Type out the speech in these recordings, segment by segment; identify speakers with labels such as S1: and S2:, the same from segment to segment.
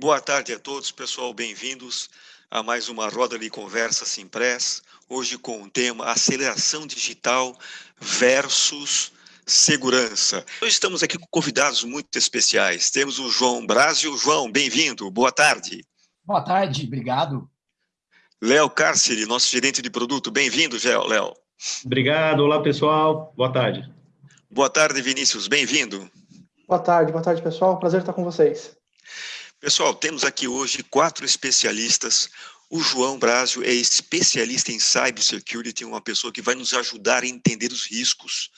S1: Boa tarde a todos, pessoal. Bem-vindos a mais uma roda de conversa Simpress. Hoje com o tema aceleração digital versus segurança. Hoje estamos aqui com convidados muito especiais. Temos o João Brásio. João, bem-vindo. Boa tarde.
S2: Boa tarde, obrigado.
S1: Léo Cárcere, nosso gerente de produto. Bem-vindo, Léo.
S3: Obrigado. Olá, pessoal. Boa tarde.
S1: Boa tarde, Vinícius. Bem-vindo.
S4: Boa tarde, boa tarde, pessoal. Prazer estar com vocês.
S1: Pessoal, temos aqui hoje quatro especialistas. O João Brásio é especialista em cybersecurity, uma pessoa que vai nos ajudar a entender os riscos.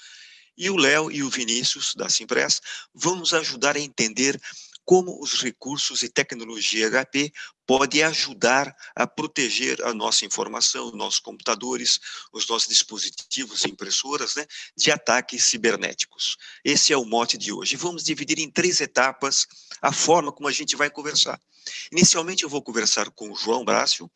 S1: E o Léo e o Vinícius, da Simpress, vão nos ajudar a entender como os recursos e tecnologia HP podem ajudar a proteger a nossa informação, os nossos computadores, os nossos dispositivos e impressoras, né, de ataques cibernéticos. Esse é o mote de hoje. Vamos dividir em três etapas a forma como a gente vai conversar. Inicialmente eu vou conversar com o João Brácio,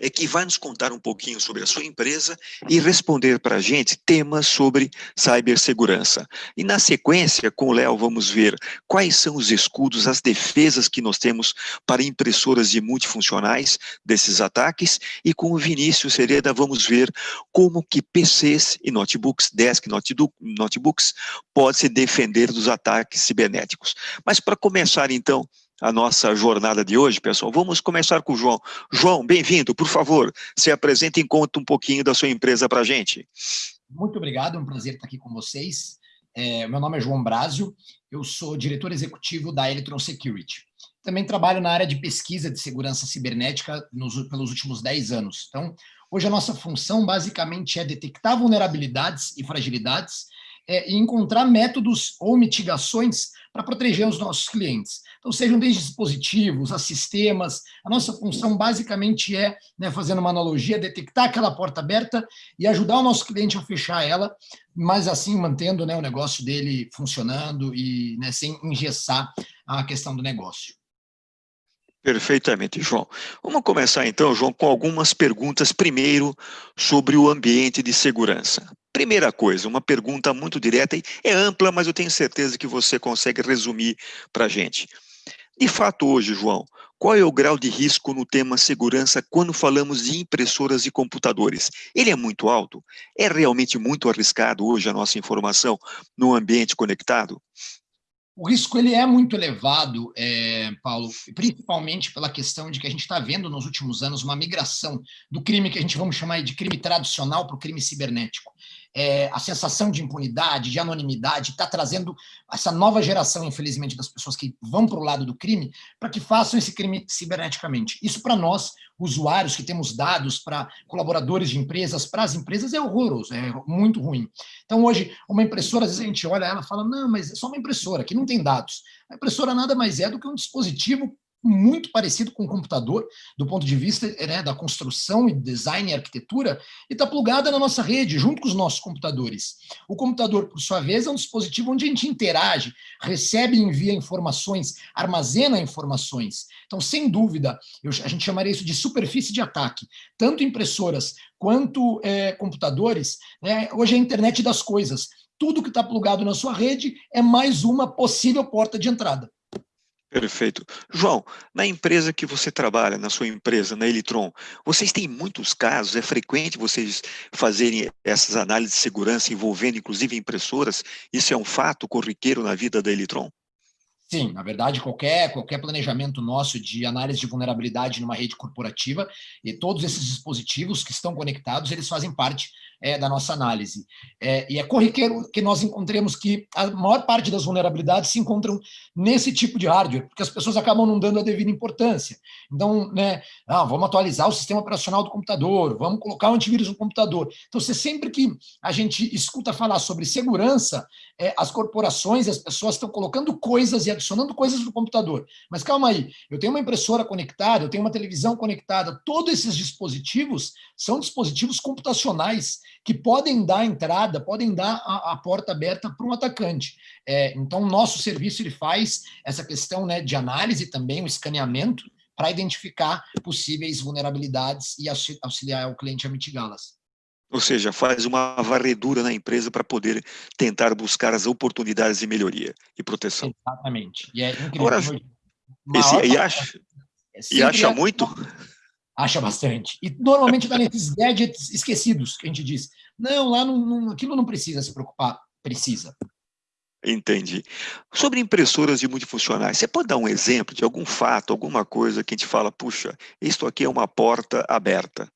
S1: é que vai nos contar um pouquinho sobre a sua empresa e responder para a gente temas sobre cibersegurança. E na sequência, com o Léo, vamos ver quais são os escudos, as defesas que nós temos para impressoras de multifuncionais desses ataques e com o Vinícius Sereda vamos ver como que PCs e notebooks, desk notebooks, pode se defender dos ataques cibernéticos. Mas para começar então, a nossa jornada de hoje, pessoal. Vamos começar com o João. João, bem-vindo, por favor, se apresente e conta um pouquinho da sua empresa para a gente.
S2: Muito obrigado, é um prazer estar aqui com vocês. É, meu nome é João Brásio, eu sou diretor executivo da Electron Security. Também trabalho na área de pesquisa de segurança cibernética nos, pelos últimos 10 anos. Então, hoje a nossa função basicamente é detectar vulnerabilidades e fragilidades é, e encontrar métodos ou mitigações para proteger os nossos clientes. Então, sejam desde dispositivos a sistemas, a nossa função basicamente é, né, fazendo uma analogia, detectar aquela porta aberta e ajudar o nosso cliente a fechar ela, mas assim mantendo né, o negócio dele funcionando e né, sem engessar a questão do negócio.
S1: Perfeitamente, João. Vamos começar então, João, com algumas perguntas primeiro sobre o ambiente de segurança. Primeira coisa, uma pergunta muito direta e é ampla, mas eu tenho certeza que você consegue resumir para a gente. De fato, hoje, João, qual é o grau de risco no tema segurança quando falamos de impressoras e computadores? Ele é muito alto? É realmente muito arriscado hoje a nossa informação no ambiente conectado?
S2: O risco ele é muito elevado, é, Paulo, principalmente pela questão de que a gente está vendo nos últimos anos uma migração do crime que a gente vamos chamar de crime tradicional para o crime cibernético é, a sensação de impunidade, de anonimidade, está trazendo essa nova geração, infelizmente, das pessoas que vão para o lado do crime, para que façam esse crime ciberneticamente. Isso para nós, usuários que temos dados para colaboradores de empresas, para as empresas, é horroroso, é muito ruim. Então, hoje, uma impressora, às vezes a gente olha ela e fala, não, mas é só uma impressora, que não tem dados. A impressora nada mais é do que um dispositivo muito parecido com o computador, do ponto de vista né, da construção e design e arquitetura, e está plugada na nossa rede, junto com os nossos computadores. O computador, por sua vez, é um dispositivo onde a gente interage, recebe e envia informações, armazena informações. Então, sem dúvida, eu, a gente chamaria isso de superfície de ataque. Tanto impressoras quanto é, computadores, né, hoje é a internet das coisas. Tudo que está plugado na sua rede é mais uma possível porta de entrada.
S1: Perfeito. João, na empresa que você trabalha, na sua empresa, na Elitron, vocês têm muitos casos, é frequente vocês fazerem essas análises de segurança envolvendo inclusive impressoras? Isso é um fato corriqueiro na vida da Elitron?
S2: Sim, na verdade, qualquer, qualquer planejamento nosso de análise de vulnerabilidade numa rede corporativa, e todos esses dispositivos que estão conectados, eles fazem parte é, da nossa análise. É, e é corriqueiro que nós encontremos que a maior parte das vulnerabilidades se encontram nesse tipo de hardware, porque as pessoas acabam não dando a devida importância. Então, né, ah, vamos atualizar o sistema operacional do computador, vamos colocar um antivírus no computador. Então, você sempre que a gente escuta falar sobre segurança, é, as corporações e as pessoas estão colocando coisas e adicionando coisas no computador. Mas calma aí, eu tenho uma impressora conectada, eu tenho uma televisão conectada, todos esses dispositivos são dispositivos computacionais que podem dar entrada, podem dar a, a porta aberta para um atacante. É, então, nosso serviço ele faz essa questão né, de análise também, o escaneamento, para identificar possíveis vulnerabilidades e auxiliar o cliente a mitigá-las.
S1: Ou seja, faz uma varredura na empresa para poder tentar buscar as oportunidades de melhoria e proteção.
S2: Exatamente. E é incrível. Agora,
S1: Esse, e acha, é e acha muito?
S2: Acha bastante. E normalmente está nesses gadgets esquecidos, que a gente diz. Não, lá não, não, aquilo não precisa se preocupar. Precisa.
S1: Entendi. Sobre impressoras de multifuncionais, você pode dar um exemplo de algum fato, alguma coisa que a gente fala, puxa, isso aqui é uma porta aberta?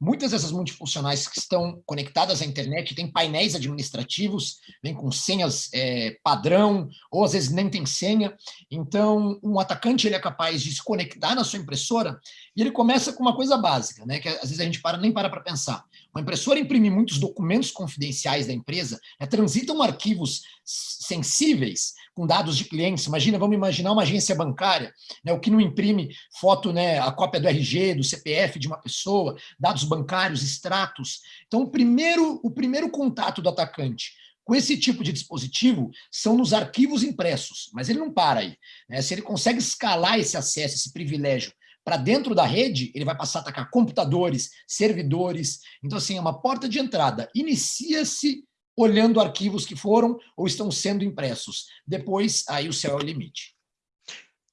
S2: Muitas dessas multifuncionais que estão conectadas à internet têm painéis administrativos, vem com senhas é, padrão, ou às vezes nem tem senha. Então, um atacante ele é capaz de se conectar na sua impressora e ele começa com uma coisa básica, né, que às vezes a gente para, nem para para pensar. Uma impressora imprime muitos documentos confidenciais da empresa, né, transitam arquivos sensíveis com dados de clientes. Imagina, vamos imaginar uma agência bancária, né, o que não imprime foto, né, a cópia do RG, do CPF de uma pessoa, dados bancários, extratos. Então, o primeiro, o primeiro contato do atacante com esse tipo de dispositivo são nos arquivos impressos, mas ele não para aí. Né? Se ele consegue escalar esse acesso, esse privilégio para dentro da rede, ele vai passar a atacar computadores, servidores. Então, assim, é uma porta de entrada. Inicia-se olhando arquivos que foram ou estão sendo impressos. Depois, aí o céu é o limite.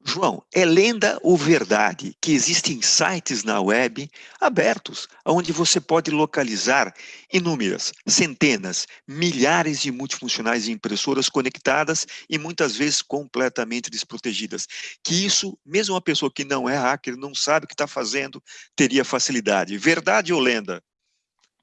S1: João, é lenda ou verdade que existem sites na web abertos, onde você pode localizar inúmeras, centenas, milhares de multifuncionais e impressoras conectadas e muitas vezes completamente desprotegidas. Que isso, mesmo uma pessoa que não é hacker, não sabe o que está fazendo, teria facilidade. Verdade ou lenda?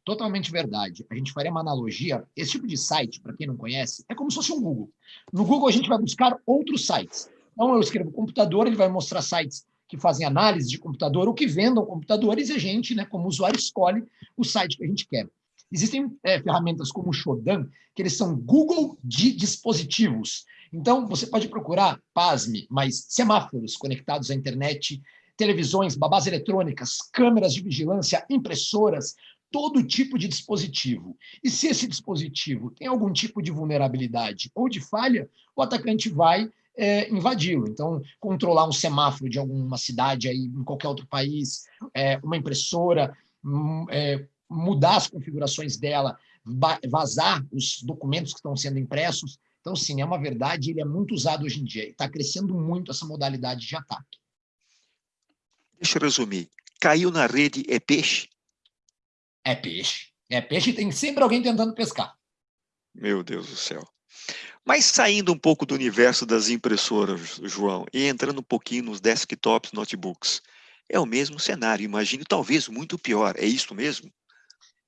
S2: Totalmente verdade. A gente faria uma analogia. Esse tipo de site, para quem não conhece, é como se fosse um Google. No Google, a gente vai buscar outros sites. Então, eu escrevo computador, ele vai mostrar sites que fazem análise de computador ou que vendam computadores e a gente, né, como usuário, escolhe o site que a gente quer. Existem é, ferramentas como o Shodan, que eles são Google de dispositivos. Então, você pode procurar, pasme, mas semáforos conectados à internet, televisões, babás eletrônicas, câmeras de vigilância, impressoras, todo tipo de dispositivo. E se esse dispositivo tem algum tipo de vulnerabilidade ou de falha, o atacante vai é, invadi-lo. Então, controlar um semáforo de alguma cidade aí, em qualquer outro país, é, uma impressora, hum, é, mudar as configurações dela, vazar os documentos que estão sendo impressos. Então, sim, é uma verdade, ele é muito usado hoje em dia. Está crescendo muito essa modalidade de ataque.
S1: Deixa eu resumir. Caiu na rede é peixe?
S2: É peixe. É peixe e tem sempre alguém tentando pescar.
S1: Meu Deus do céu. Mas saindo um pouco do universo das impressoras, João, e entrando um pouquinho nos desktops, notebooks, é o mesmo cenário, imagino, talvez muito pior. É isso mesmo?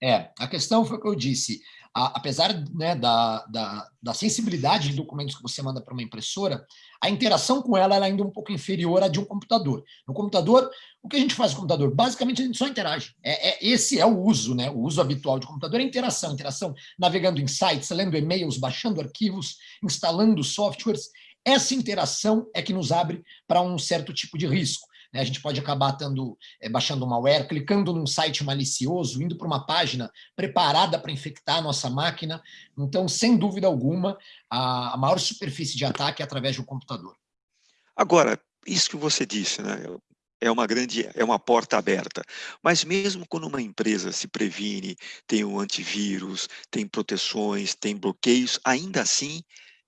S2: É, a questão foi o que eu disse a, apesar né, da, da, da, sensibilidade de documentos que você manda para uma impressora, a interação com ela é ainda um pouco inferior à de um computador. No computador, o que a gente faz no computador? Basicamente, a gente só interage. É, é, esse é o uso, né? o uso habitual de computador é interação. Interação navegando em sites, lendo e-mails, baixando arquivos, instalando softwares. Essa interação é que nos abre para um certo tipo de risco. Né? A gente pode acabar tendo, é, baixando um malware, clicando num site malicioso, indo para uma página preparada para infectar a nossa máquina. Então, sem dúvida alguma, a, a maior superfície de ataque é através do computador.
S1: Agora, isso que você disse, né? é uma grande, é uma porta aberta. Mas mesmo quando uma empresa se previne, tem um antivírus, tem proteções, tem bloqueios, ainda assim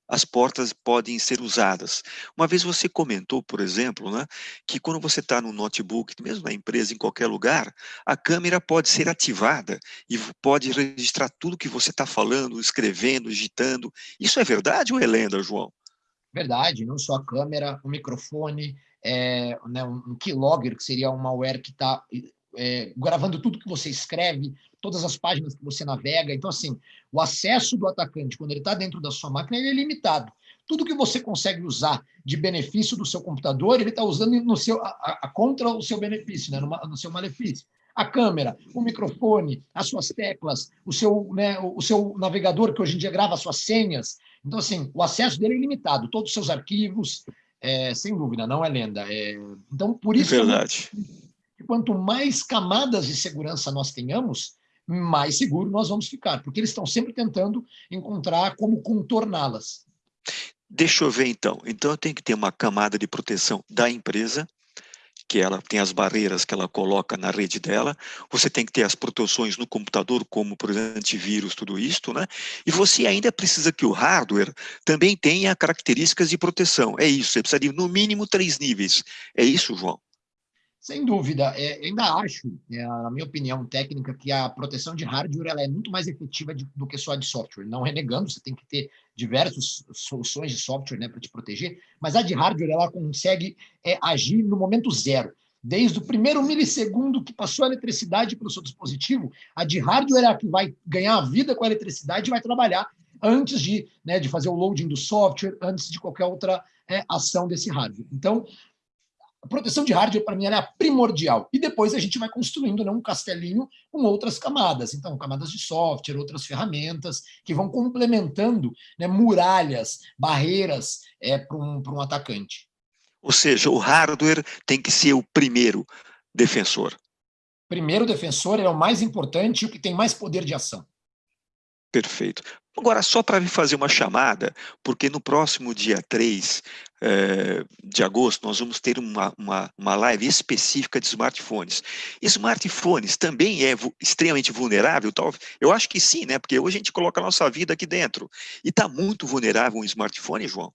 S1: as portas podem ser usadas. Uma vez você comentou, por exemplo, né, que quando você está no notebook, mesmo na empresa, em qualquer lugar, a câmera pode ser ativada e pode registrar tudo que você está falando, escrevendo, digitando. Isso é verdade ou é lenda, João?
S2: Verdade, não só a câmera, o microfone, é, né, um keylogger, que seria um malware que está é, gravando tudo que você escreve, todas as páginas que você navega. Então, assim, o acesso do atacante, quando ele está dentro da sua máquina, ele é limitado. Tudo que você consegue usar de benefício do seu computador, ele está usando no seu, a, a, contra o seu benefício, né, no, no seu malefício a câmera, o microfone, as suas teclas, o seu, né, o seu navegador, que hoje em dia grava as suas senhas. Então, assim, o acesso dele é ilimitado, todos os seus arquivos, é, sem dúvida, não é lenda. É, então, por isso...
S1: É verdade.
S2: Que quanto mais camadas de segurança nós tenhamos, mais seguro nós vamos ficar, porque eles estão sempre tentando encontrar como contorná-las.
S1: Deixa eu ver então. Então eu tenho que ter uma camada de proteção da empresa, que ela tem as barreiras que ela coloca na rede dela, você tem que ter as proteções no computador, como, por exemplo, antivírus, tudo isto, né? E você ainda precisa que o hardware também tenha características de proteção. É isso, você precisa de, no mínimo, três níveis. É isso, João?
S2: Sem dúvida, é, ainda acho, é, na minha opinião técnica, que a proteção de hardware ela é muito mais efetiva de, do que só de software. Não renegando, você tem que ter diversas soluções de software né, para te proteger, mas a de hardware ela consegue é, agir no momento zero. Desde o primeiro milissegundo que passou a eletricidade para o seu dispositivo, a de hardware é a que vai ganhar a vida com a eletricidade e vai trabalhar antes de, né, de fazer o loading do software, antes de qualquer outra é, ação desse hardware. Então, a proteção de hardware, para mim, é primordial. E depois a gente vai construindo né, um castelinho com outras camadas. Então, camadas de software, outras ferramentas, que vão complementando né, muralhas, barreiras é, para um, um atacante.
S1: Ou seja, o hardware tem que ser o primeiro defensor.
S2: Primeiro defensor é o mais importante e o que tem mais poder de ação.
S1: Perfeito. Agora, só para me fazer uma chamada, porque no próximo dia 3 eh, de agosto nós vamos ter uma, uma, uma live específica de smartphones. Smartphones também é extremamente vulnerável? Tal? Eu acho que sim, né? Porque hoje a gente coloca a nossa vida aqui dentro. E está muito vulnerável um smartphone, João?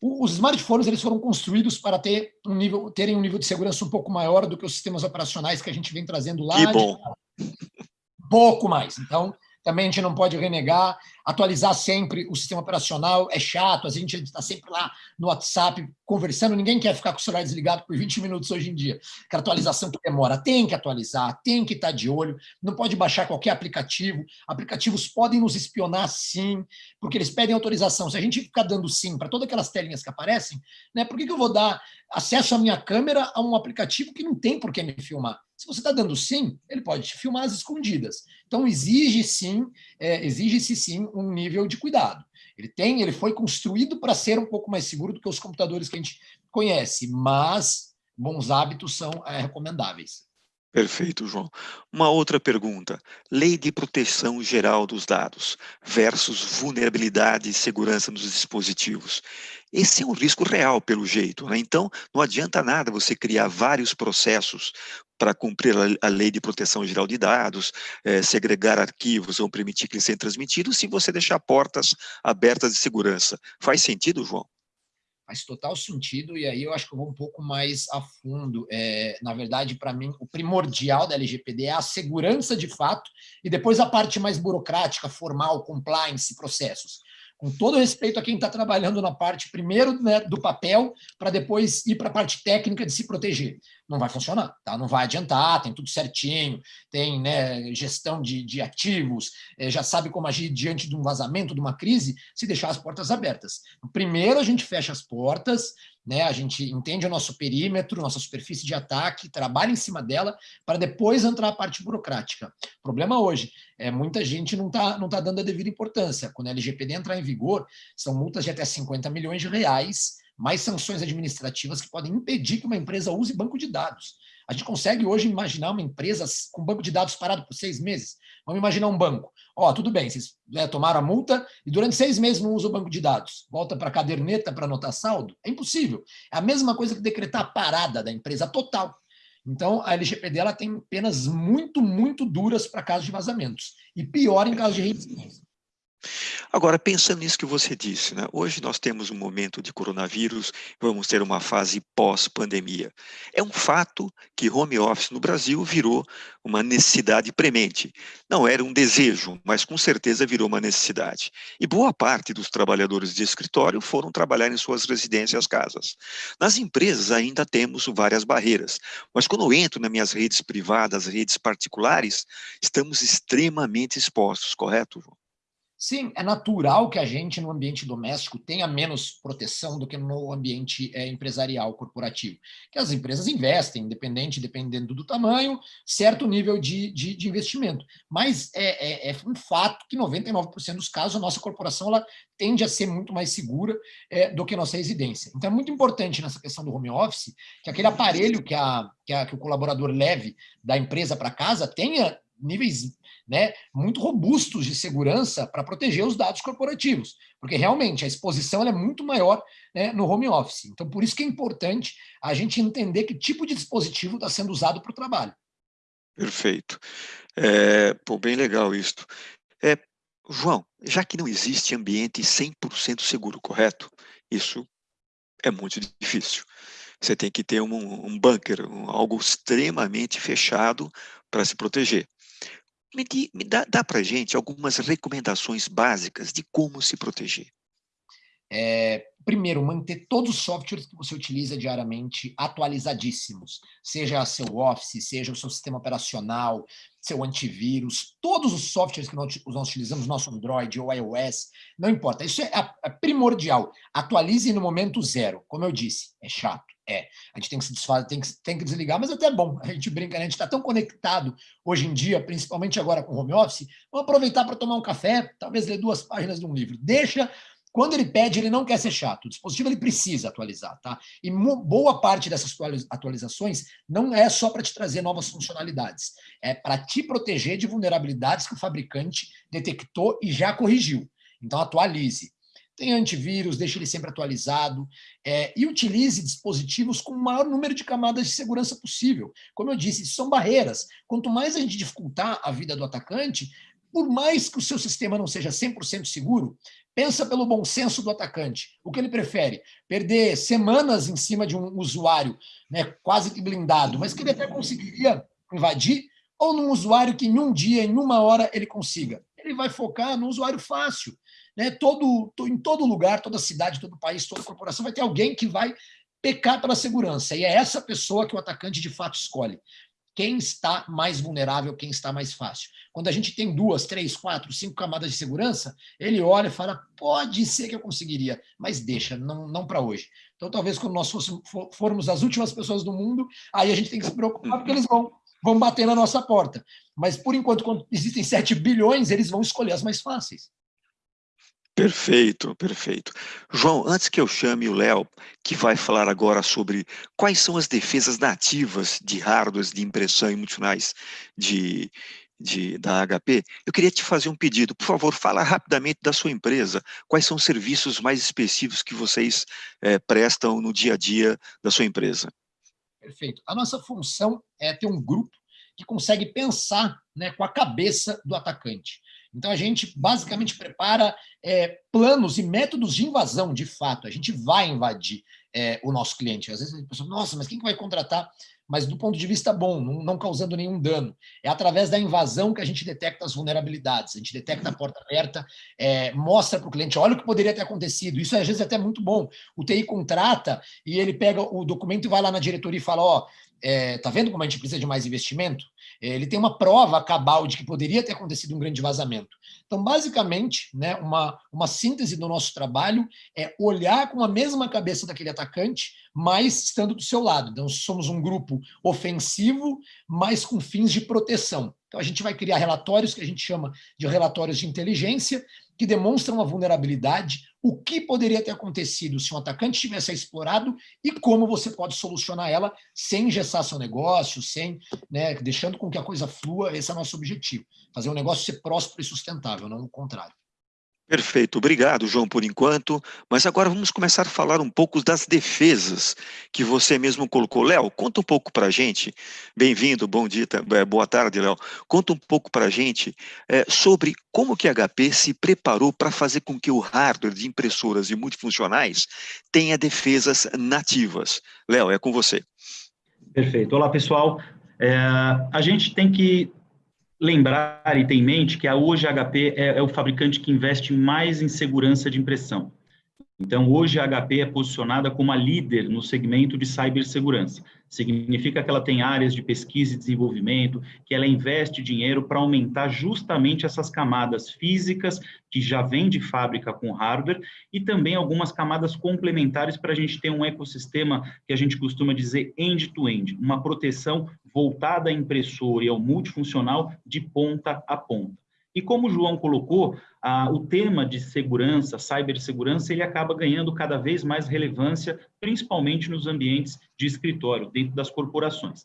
S2: Os smartphones eles foram construídos para ter um nível, terem um nível de segurança um pouco maior do que os sistemas operacionais que a gente vem trazendo lá.
S1: Que bom.
S2: De... Pouco mais. Então, também a gente não pode renegar, atualizar sempre o sistema operacional é chato, a gente está sempre lá no WhatsApp conversando, ninguém quer ficar com o celular desligado por 20 minutos hoje em dia. Que atualização que demora, tem que atualizar, tem que estar tá de olho, não pode baixar qualquer aplicativo, aplicativos podem nos espionar sim, porque eles pedem autorização. Se a gente ficar dando sim para todas aquelas telinhas que aparecem, né, por que, que eu vou dar acesso à minha câmera a um aplicativo que não tem por que me filmar? Se você está dando sim, ele pode te filmar às escondidas. Então, exige sim, é, exige-se sim um nível de cuidado. Ele tem, ele foi construído para ser um pouco mais seguro do que os computadores que a gente conhece, mas bons hábitos são é, recomendáveis.
S1: Perfeito, João. Uma outra pergunta. Lei de proteção geral dos dados versus vulnerabilidade e segurança nos dispositivos. Esse é um risco real, pelo jeito. Né? Então, não adianta nada você criar vários processos para cumprir a, lei de proteção geral de dados, é, segregar arquivos ou permitir que eles sejam transmitidos, se você deixar portas abertas de segurança. Faz sentido, João?
S2: Faz total sentido, e aí eu acho que eu vou um pouco mais a fundo. É, na verdade, para mim, o primordial da LGPD é a segurança de fato, e depois a parte mais burocrática, formal, compliance, processos com todo respeito a quem está trabalhando na parte, primeiro, né, do papel, para depois ir para a parte técnica de se proteger. Não vai funcionar, tá? não vai adiantar, tem tudo certinho, tem né, gestão de, de ativos, é, já sabe como agir diante de um vazamento, de uma crise, se deixar as portas abertas. Primeiro a gente fecha as portas, né? A gente entende o nosso perímetro, nossa superfície de ataque, trabalha em cima dela para depois entrar a parte burocrática. O problema hoje é muita gente não está não tá dando a devida importância. Quando a LGPD entrar em vigor, são multas de até 50 milhões de reais, mais sanções administrativas que podem impedir que uma empresa use banco de dados. A gente consegue hoje imaginar uma empresa com banco de dados parado por seis meses. Vamos imaginar um banco. Ó, tudo bem, vocês né, tomaram a multa e durante seis meses não usa o banco de dados. Volta para a caderneta para anotar saldo? É impossível. É a mesma coisa que decretar a parada da empresa total. Então, a LGPD ela tem penas muito, muito duras para casos de vazamentos. E pior em casos de reincidência.
S1: Agora, pensando nisso que você disse, né? hoje nós temos um momento de coronavírus, vamos ter uma fase pós-pandemia. É um fato que home office no Brasil virou uma necessidade premente. Não era um desejo, mas com certeza virou uma necessidade. E boa parte dos trabalhadores de escritório foram trabalhar em suas residências, casas. Nas empresas ainda temos várias barreiras, mas quando eu entro nas minhas redes privadas, redes particulares, estamos extremamente expostos, correto, João?
S2: Sim, é natural que a gente, no ambiente doméstico, tenha menos proteção do que no ambiente é, empresarial, corporativo. Que as empresas investem, independente, dependendo do tamanho, certo nível de, de, de investimento. Mas é, é, é, um fato que 99% dos casos a nossa corporação ela tende a ser muito mais segura é, do que a nossa residência. Então é muito importante nessa questão do home office que aquele aparelho que, a, que, a, que o colaborador leve da empresa para casa tenha níveis né, muito robustos de segurança para proteger os dados corporativos, porque realmente a exposição é muito maior né, no home office. Então, por isso que é importante a gente entender que tipo de dispositivo está sendo usado para o trabalho.
S1: Perfeito. É, pô, bem legal isso. É, João, já que não existe ambiente 100% seguro, correto? Isso é muito difícil. Você tem que ter um, um bunker, um, algo extremamente fechado para se proteger. Me, me dá, dá para gente algumas recomendações básicas de como se proteger.
S2: É, primeiro, manter todos os softwares que você utiliza diariamente atualizadíssimos, seja seu Office, seja o seu sistema operacional, seu antivírus, todos os softwares que nós, nós utilizamos, nosso Android ou iOS, não importa, isso é, é primordial. Atualize no momento zero, como eu disse, é chato, é. A gente tem que se desfazer, tem que, tem que desligar, mas é até bom, a gente brinca, né? a gente está tão conectado hoje em dia, principalmente agora com home office, vamos aproveitar para tomar um café, talvez ler duas páginas de um livro. Deixa quando ele pede, ele não quer ser chato. O dispositivo ele precisa atualizar, tá? E boa parte dessas atualizações não é só para te trazer novas funcionalidades, é para te proteger de vulnerabilidades que o fabricante detectou e já corrigiu. Então atualize. Tem antivírus, deixe ele sempre atualizado é, e utilize dispositivos com o maior número de camadas de segurança possível. Como eu disse, são barreiras. Quanto mais a gente dificultar a vida do atacante, por mais que o seu sistema não seja 100% seguro, Pensa pelo bom senso do atacante. O que ele prefere? Perder semanas em cima de um usuário né, quase que blindado, mas que ele até conseguiria invadir, ou num usuário que em um dia, em uma hora, ele consiga? Ele vai focar no usuário fácil. Né? Todo, em todo lugar, toda cidade, todo país, toda corporação vai ter alguém que vai pecar pela segurança. E é essa pessoa que o atacante de fato escolhe quem está mais vulnerável, quem está mais fácil. Quando a gente tem duas, três, quatro, cinco camadas de segurança, ele olha e fala, pode ser que eu conseguiria, mas deixa, não, não para hoje. Então, talvez quando nós formos as últimas pessoas do mundo, aí a gente tem que se preocupar, porque eles vão, vão bater na nossa porta. Mas, por enquanto, quando existem 7 bilhões, eles vão escolher as mais fáceis.
S1: Perfeito, perfeito. João, antes que eu chame o Léo, que vai falar agora sobre quais são as defesas nativas de hardwares de impressão e multinais de, de, da HP, eu queria te fazer um pedido. Por favor, fala rapidamente da sua empresa. Quais são os serviços mais específicos que vocês é, prestam no dia a dia da sua empresa?
S2: Perfeito. A nossa função é ter um grupo que consegue pensar né, com a cabeça do atacante. Então, a gente basicamente prepara é, planos e métodos de invasão, de fato. A gente vai invadir é, o nosso cliente. Às vezes a pessoa, nossa, mas quem que vai contratar? Mas do ponto de vista bom, não, não, causando nenhum dano. É através da invasão que a gente detecta as vulnerabilidades. A gente detecta a porta aberta, é, mostra para o cliente, olha o que poderia ter acontecido. Isso às vezes é até muito bom. O TI contrata e ele pega o documento e vai lá na diretoria e fala, ó, oh, é, tá vendo como a gente precisa de mais investimento? É, ele tem uma prova cabal de que poderia ter acontecido um grande vazamento. Então, basicamente, né, uma, uma síntese do nosso trabalho é olhar com a mesma cabeça daquele atacante, mas estando do seu lado. Então, somos um grupo ofensivo, mas com fins de proteção. Então, a gente vai criar relatórios que a gente chama de relatórios de inteligência, que demonstram a vulnerabilidade, o que poderia ter acontecido se um atacante tivesse explorado e como você pode solucionar ela sem engessar seu negócio, sem, né, deixando com que a coisa flua, esse é o nosso objetivo, fazer o negócio ser próspero e sustentável, não o contrário.
S1: Perfeito, obrigado, João, por enquanto. Mas agora vamos começar a falar um pouco das defesas que você mesmo colocou. Léo, conta um pouco para a gente. Bem-vindo, bom dia, é, boa tarde, Léo. Conta um pouco para a gente é, sobre como que a HP se preparou para fazer com que o hardware de impressoras e multifuncionais tenha defesas nativas. Léo, é com você.
S3: Perfeito. Olá, pessoal. É, a gente tem que lembrar e ter em mente que a hoje a HP é, é o fabricante que investe mais em segurança de impressão. Então, hoje a HP é posicionada como a líder no segmento de cibersegurança. Significa que ela tem áreas de pesquisa e desenvolvimento, que ela investe dinheiro para aumentar justamente essas camadas físicas que já vêm de fábrica com hardware e também algumas camadas complementares para a gente ter um ecossistema que a gente costuma dizer end-to-end, -end, uma proteção voltada à impressora e ao multifuncional de ponta a ponta. E como o João colocou, ah, o tema de segurança, cibersegurança, ele acaba ganhando cada vez mais relevância, principalmente nos ambientes de escritório, dentro das corporações.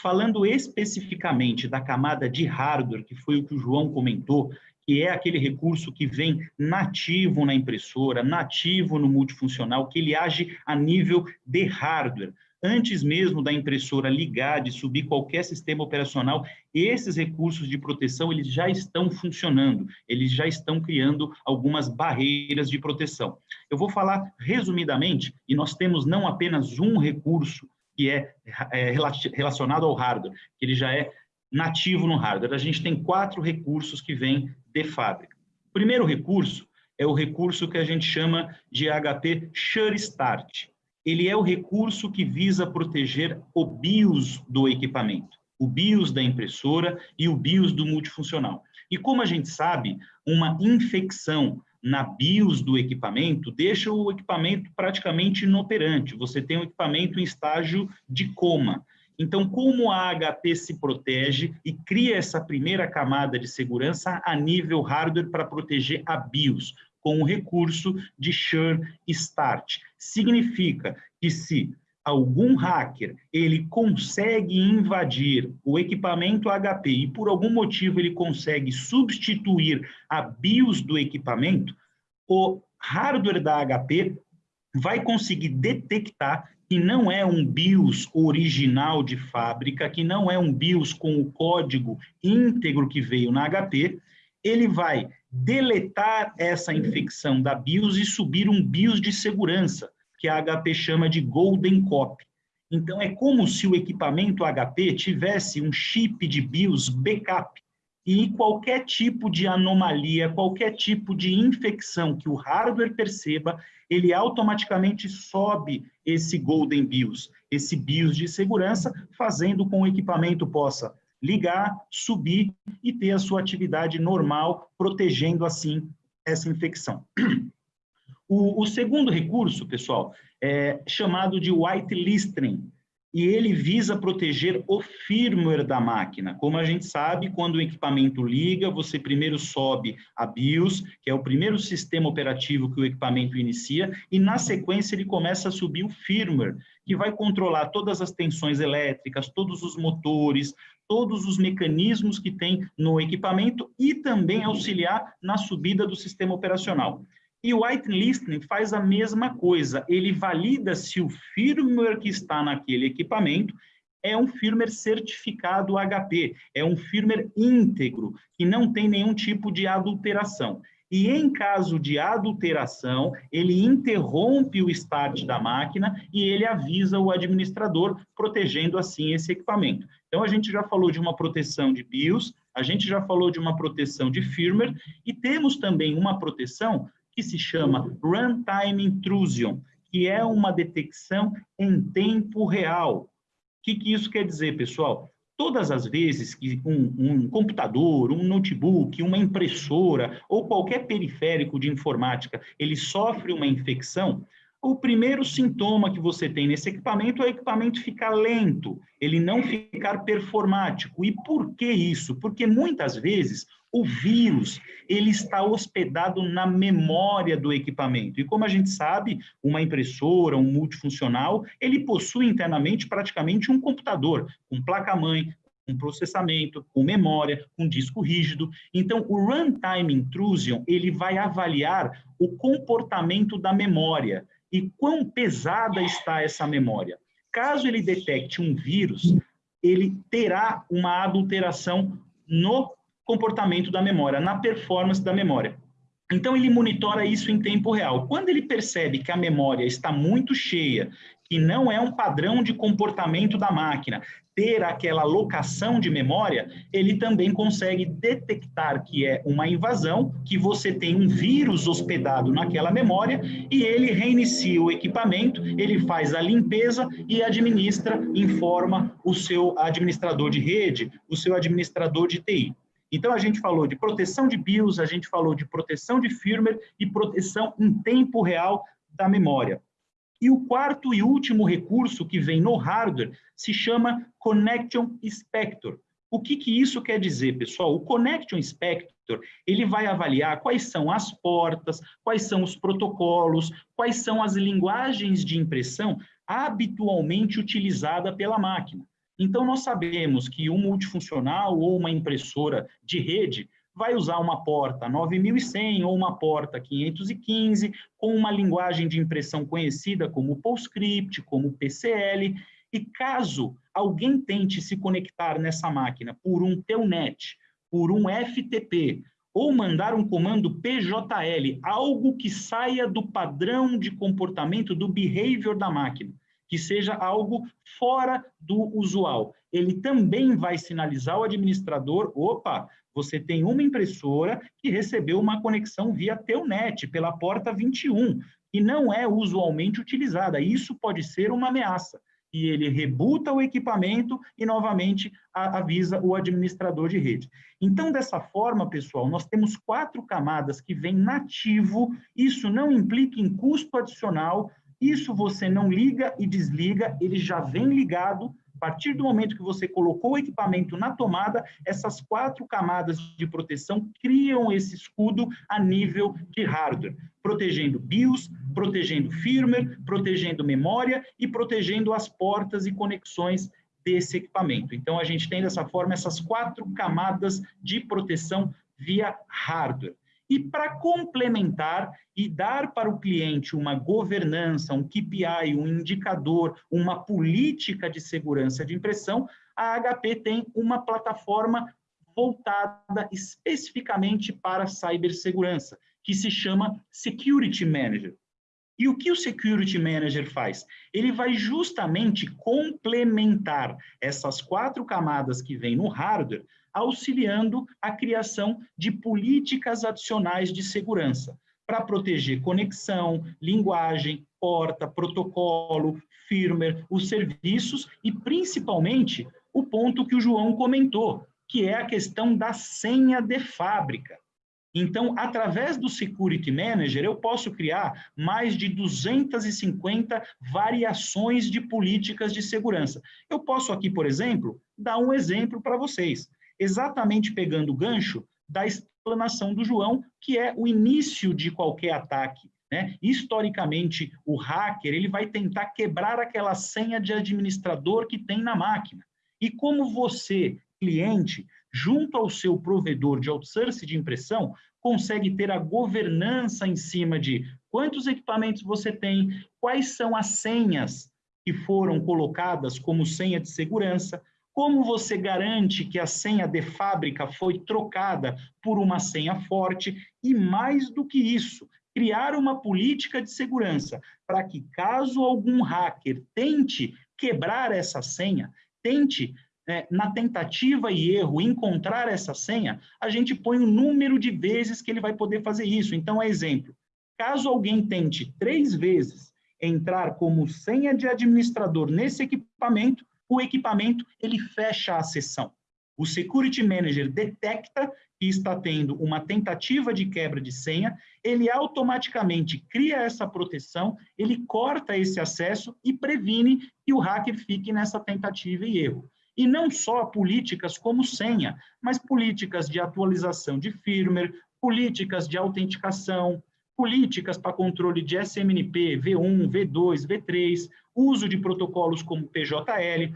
S3: Falando especificamente da camada de hardware, que foi o que o João comentou, que é aquele recurso que vem nativo na impressora, nativo no multifuncional, que ele age a nível de hardware. Antes mesmo da impressora ligar, de subir qualquer sistema operacional, esses recursos de proteção eles já estão funcionando, eles já estão criando algumas barreiras de proteção. Eu vou falar resumidamente, e nós temos não apenas um recurso que é, é relacionado ao hardware, que ele já é nativo no hardware. A gente tem quatro recursos que vêm de fábrica. O primeiro recurso é o recurso que a gente chama de HP Sure Start. Ele é o recurso que visa proteger o BIOS do equipamento, o BIOS da impressora e o BIOS do multifuncional. E como a gente sabe, uma infecção na BIOS do equipamento deixa o equipamento praticamente inoperante. Você tem o equipamento em estágio de coma. Então, como a HP se protege e cria essa primeira camada de segurança a nível hardware para proteger a BIOS, com o recurso de Sure Start. Significa que se algum hacker ele consegue invadir o equipamento HP e por algum motivo ele consegue substituir a BIOS do equipamento, o hardware da HP vai conseguir detectar que não é um BIOS original de fábrica, que não é um BIOS com o código íntegro que veio na HP, ele vai deletar essa infecção da BIOS e subir um BIOS de segurança, que a HP chama de Golden Copy. Então, é como se o equipamento HP tivesse um chip de BIOS backup, e qualquer tipo de anomalia, qualquer tipo de infecção que o hardware perceba, ele automaticamente sobe esse Golden BIOS, esse BIOS de segurança, fazendo com que o equipamento possa ligar, subir e ter a sua atividade normal, protegendo assim essa infecção. O, o segundo recurso, pessoal, é chamado de whitelisting, e ele visa proteger o firmware da máquina. Como a gente sabe, quando o equipamento liga, você primeiro sobe a BIOS, que é o primeiro sistema operativo que o equipamento inicia, e na sequência ele começa a subir o firmware, que vai controlar todas as tensões elétricas, todos os motores, todos os mecanismos que tem no equipamento e também auxiliar na subida do sistema operacional. E o whitelisting faz a mesma coisa, ele valida se o firmware que está naquele equipamento é um firmware certificado HP, é um firmware íntegro, que não tem nenhum tipo de adulteração. E em caso de adulteração, ele interrompe o start da máquina e ele avisa o administrador, protegendo assim esse equipamento. Então, a gente já falou de uma proteção de BIOS, a gente já falou de uma proteção de firmware, e temos também uma proteção que se chama Runtime Intrusion, que é uma detecção em tempo real. O que, que isso quer dizer, pessoal? Todas as vezes que um, um, computador, um notebook, uma impressora ou qualquer periférico de informática, ele sofre uma infecção, o primeiro sintoma que você tem nesse equipamento é o equipamento ficar lento, ele não ficar performático. E por que isso? Porque muitas vezes o vírus ele está hospedado na memória do equipamento. E como a gente sabe, uma impressora, um multifuncional, ele possui internamente praticamente um computador, com placa-mãe, com processamento, com memória, com disco rígido. Então, o runtime intrusion, ele vai avaliar o comportamento da memória e quão pesada está essa memória. Caso ele detecte um vírus, ele terá uma adulteração no comportamento da memória, na performance da memória. Então, ele monitora isso em tempo real. Quando ele percebe que a memória está muito cheia, que não é um padrão de comportamento da máquina, ter aquela locação de memória, ele também consegue detectar que é uma invasão, que você tem um vírus hospedado naquela memória e ele reinicia o equipamento, ele faz a limpeza e administra, informa o seu administrador de rede, o seu administrador de TI. Então, a gente falou de proteção de BIOS, a gente falou de proteção de firmware e proteção em tempo real da memória. E o quarto e último recurso que vem no hardware se chama Connection Inspector. O que, que isso quer dizer, pessoal? O Connection Inspector, ele vai avaliar quais são as portas, quais são os protocolos, quais são as linguagens de impressão habitualmente utilizada pela máquina. Então, nós sabemos que um multifuncional ou uma impressora de rede vai usar uma porta 9100 ou uma porta 515 com uma linguagem de impressão conhecida como PostScript, como PCL, e caso alguém tente se conectar nessa máquina por um telnet, por um FTP, ou mandar um comando PJL, algo que saia do padrão de comportamento, do behavior da máquina, que seja algo fora do usual. Ele também vai sinalizar ao administrador, opa, você tem uma impressora que recebeu uma conexão via Telnet, pela porta 21, e não é usualmente utilizada. Isso pode ser uma ameaça e ele rebuta o equipamento e novamente avisa o administrador de rede. Então, dessa forma, pessoal, nós temos quatro camadas que vêm nativo, isso não implica em custo adicional, isso você não liga e desliga, ele já vem ligado a partir do momento que você colocou o equipamento na tomada, essas quatro camadas de proteção criam esse escudo a nível de hardware, protegendo BIOS, protegendo firmware, protegendo memória e protegendo as portas e conexões desse equipamento. Então, a gente tem dessa forma essas quatro camadas de proteção via hardware. E para complementar e dar para o cliente uma governança, um KPI, um indicador, uma política de segurança de impressão, a HP tem uma plataforma voltada especificamente para cibersegurança, que se chama Security Manager. E o que o Security Manager faz? Ele vai justamente complementar essas quatro camadas que vem no hardware auxiliando a criação de políticas adicionais de segurança para proteger conexão, linguagem, porta, protocolo, firmware, os serviços e principalmente o ponto que o João comentou, que é a questão da senha de fábrica. Então, através do Security Manager, eu posso criar mais de 250 variações de políticas de segurança. Eu posso aqui, por exemplo, dar um exemplo para vocês exatamente pegando o gancho da explanação do João, que é o início de qualquer ataque. Né? Historicamente, o hacker ele vai tentar quebrar aquela senha de administrador que tem na máquina. E como você, cliente, junto ao seu provedor de outsourcing de impressão, consegue ter a governança em cima de quantos equipamentos você tem, quais são as senhas que foram colocadas como senha de segurança, como você garante que a senha de fábrica foi trocada por uma senha forte? E mais do que isso, criar uma política de segurança para que, caso algum hacker tente quebrar essa senha, tente, é, na tentativa e erro, encontrar essa senha, a gente põe o número de vezes que ele vai poder fazer isso. Então, exemplo, caso alguém tente três vezes entrar como senha de administrador nesse equipamento, o equipamento ele fecha a sessão. O Security Manager detecta que está tendo uma tentativa de quebra de senha, ele automaticamente cria essa proteção, ele corta esse acesso e previne que o hacker fique nessa tentativa e erro. E não só políticas como senha, mas políticas de atualização de firmware, políticas de autenticação, políticas para controle de SMNP, V1, V2, V3, uso de protocolos como PJL.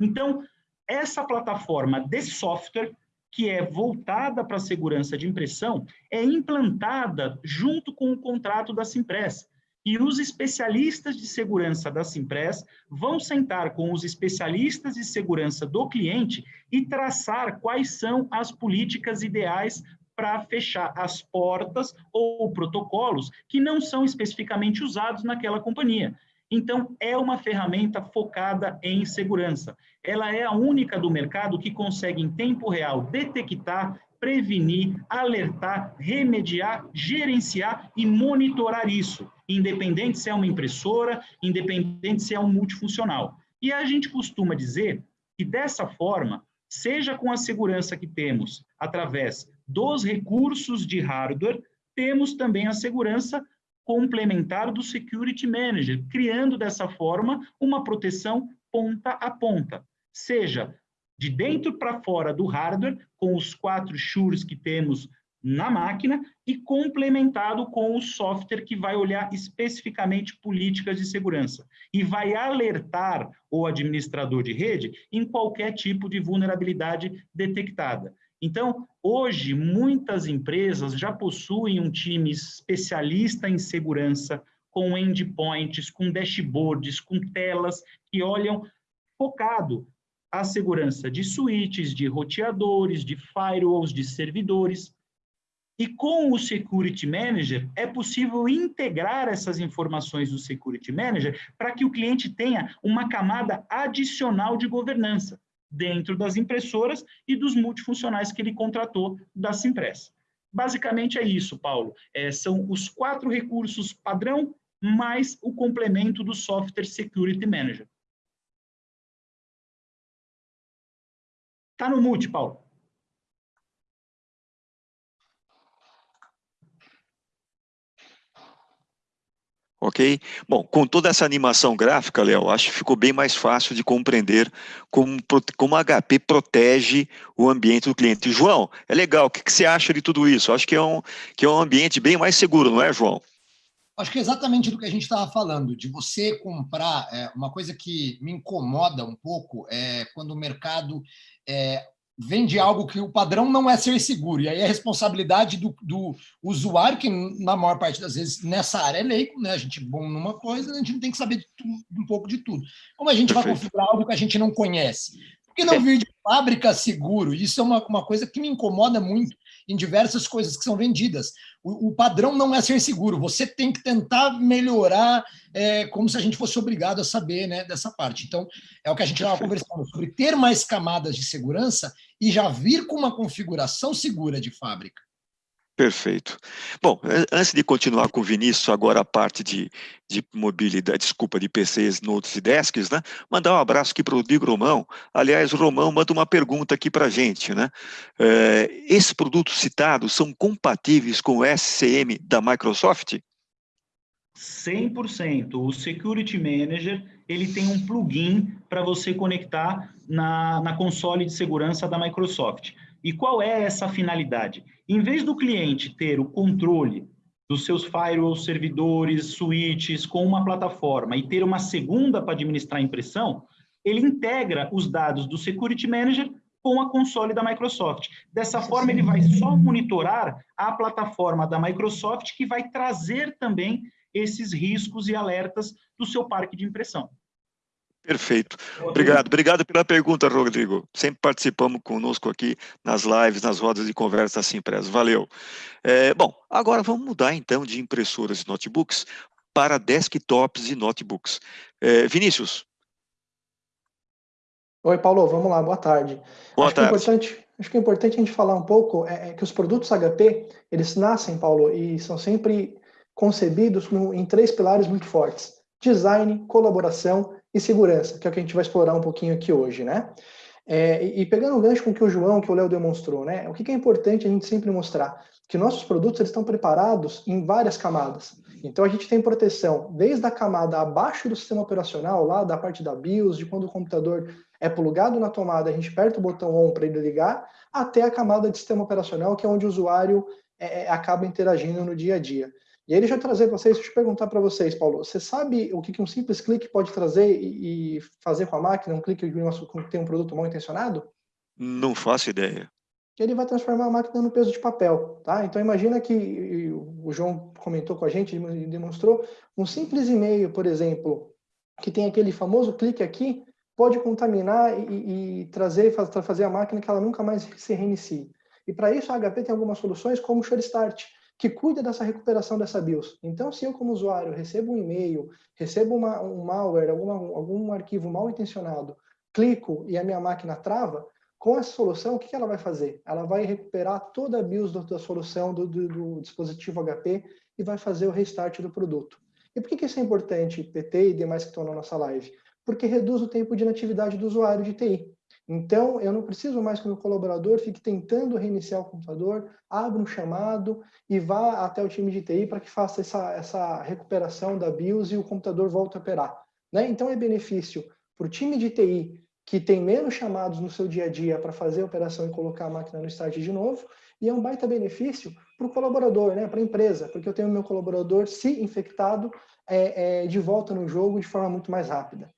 S3: Então, essa plataforma de software, que é voltada para a segurança de impressão, é implantada junto com o contrato da Simpress. E os especialistas de segurança da Simpress vão sentar com os especialistas de segurança do cliente e traçar quais são as políticas ideais para fechar as portas ou protocolos que não são especificamente usados naquela companhia. Então, é uma ferramenta focada em segurança. Ela é a única do mercado que consegue, em tempo real, detectar, prevenir, alertar, remediar, gerenciar e monitorar isso, independente se é uma impressora, independente se é um multifuncional. E a gente costuma dizer que, dessa forma, seja com a segurança que temos através dos recursos de hardware, temos também a segurança complementar do Security Manager, criando dessa forma uma proteção ponta a ponta, seja de dentro para fora do hardware, com os quatro shures que temos na máquina e complementado com o software que vai olhar especificamente políticas de segurança e vai alertar o administrador de rede em qualquer tipo de vulnerabilidade detectada. Então, hoje, muitas empresas já possuem um time especialista em segurança, com endpoints, com dashboards, com telas que olham focado a segurança de switches, de roteadores, de firewalls, de servidores. E com o Security Manager, é possível integrar essas informações do Security Manager para que o cliente tenha uma camada adicional de governança dentro das impressoras e dos multifuncionais que ele contratou da Simpress. Basicamente é isso, Paulo. É, são os quatro recursos padrão mais o complemento do Software Security Manager. Está no mute, Paulo.
S1: Ok? Bom, com toda essa animação gráfica, Léo, acho que ficou bem mais fácil de compreender como, como a HP protege o ambiente do cliente. João, é legal, o que, que você acha de tudo isso? Acho que é, um, que é um ambiente bem mais seguro, não é, João?
S2: Acho que é exatamente do que a gente estava falando, de você comprar. É, uma coisa que me incomoda um pouco é quando o mercado é, vende algo que o padrão não é ser seguro. E aí é responsabilidade do, do, usuário, que na maior parte das vezes nessa área é leigo, né? A gente é bom numa coisa, a gente não tem que saber tudo, um pouco de tudo. Como a gente Perfeito. vai configurar algo que a gente não conhece? Por que não vir de fábrica seguro? Isso é uma, uma coisa que me incomoda muito em diversas coisas que são vendidas. O, o padrão não é ser seguro, você tem que tentar melhorar é, como se a gente fosse obrigado a saber né, dessa parte. Então, é o que a gente estava conversando sobre ter mais camadas de segurança e já vir com uma configuração segura de fábrica.
S1: Perfeito. Bom, antes de continuar com o Vinícius, agora a parte de, de mobilidade, desculpa, de PCs, notes e desks, né? Mandar um abraço aqui para o Rodrigo Romão. Aliás, o Romão manda uma pergunta aqui para a gente, né? É, esses produtos citados são compatíveis com o SCM da Microsoft?
S3: 100%. O Security Manager, ele tem um plugin para você conectar na, na console de segurança da Microsoft. E qual é essa finalidade? Em vez do cliente ter o controle dos seus firewalls, servidores, switches com uma plataforma e ter uma segunda para administrar a impressão, ele integra os dados do Security Manager com a console da Microsoft. Dessa forma, ele vai só monitorar a plataforma da Microsoft, que vai trazer também esses riscos e alertas do seu parque de impressão.
S1: Perfeito. Obrigado. Obrigado pela pergunta, Rodrigo. Sempre participamos conosco aqui nas lives, nas rodas de conversa assim impressa. Valeu. É, bom, agora vamos mudar então de impressoras e notebooks para desktops e notebooks. É, Vinícius.
S4: Oi, Paulo. Vamos lá. Boa tarde.
S1: Boa acho tarde.
S4: Que é importante, acho que é importante a gente falar um pouco é, é que os produtos HP, eles nascem, Paulo, e são sempre concebidos em três pilares muito fortes. Design, colaboração e segurança, que é o que a gente vai explorar um pouquinho aqui hoje, né? É, e, pegando o gancho com o que o João, que o Léo demonstrou, né? O que, que é importante a gente sempre mostrar? Que nossos produtos eles estão preparados em várias camadas. Então a gente tem proteção desde a camada abaixo do sistema operacional, lá da parte da BIOS, de quando o computador é plugado na tomada, a gente aperta o botão ON para ele ligar, até a camada de sistema operacional, que é onde o usuário é, é acaba interagindo no dia a dia. E aí, deixa eu trazer para vocês, deixa eu perguntar para vocês, Paulo, você sabe o que um simples clique pode trazer e fazer com a máquina, um clique que tem um produto mal intencionado?
S1: Não faço ideia.
S4: Ele vai transformar a máquina no peso de papel, tá? Então imagina que o João comentou com a gente e demonstrou um simples e-mail, por exemplo, que tem aquele famoso clique aqui, pode contaminar e, e trazer, fazer a máquina que ela nunca mais se reinicie. E para isso a HP tem algumas soluções como o Sure Start, que cuida dessa recuperação dessa BIOS. Então, se eu, como usuário, recebo um e-mail, recebo uma, um malware, alguma, algum arquivo mal intencionado, clico e a minha máquina trava, com essa solução, o que ela vai fazer? Ela vai recuperar toda a BIOS da solução do, do, do dispositivo HP e vai fazer o restart do produto. E por que, que isso é importante, PT e demais que estão na nossa live? Porque reduz o tempo de inatividade do usuário de TI. Então, eu não preciso mais que o meu colaborador fique tentando reiniciar o computador, abra um chamado e vá até o time de TI para que faça essa, essa recuperação da BIOS e o computador volte a operar. Né? Então, é benefício para o time de TI, que tem menos chamados no seu dia a dia para fazer a operação e colocar a máquina no start de novo, E é um baita benefício para o colaborador, né, para a empresa, porque eu tenho meu colaborador, se infectado, é, é, de volta no jogo de forma muito mais rápida.